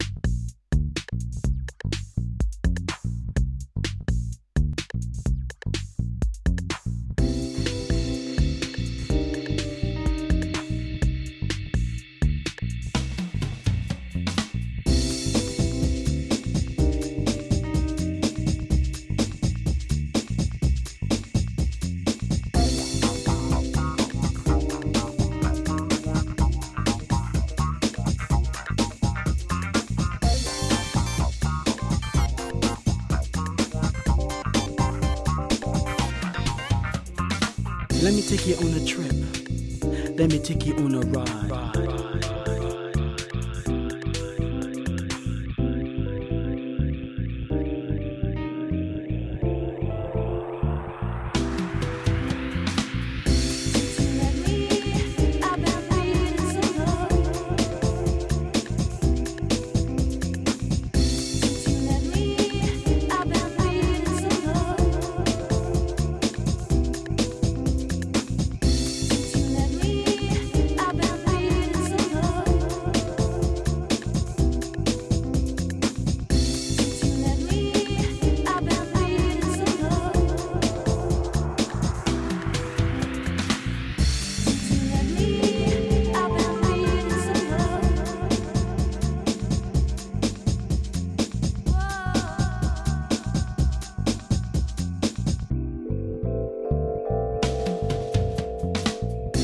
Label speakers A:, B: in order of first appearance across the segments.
A: you Let me take you on a trip. Let me take you on a ride.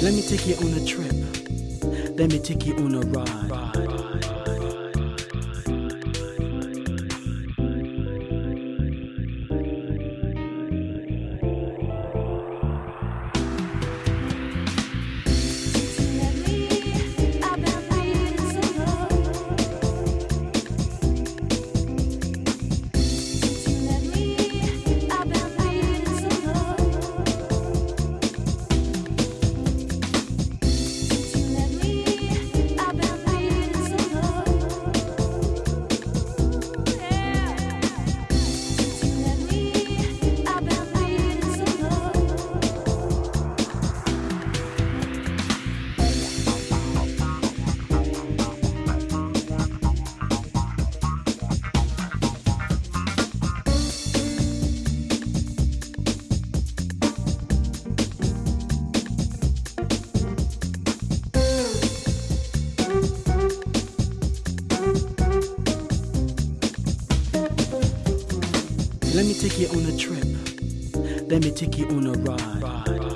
A: Let me take you on a trip. Let me take you on a ride. Let me take you on a trip. Let me take you on a ride.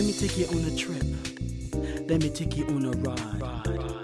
A: Let me take you on a trip. Let me take you on a ride.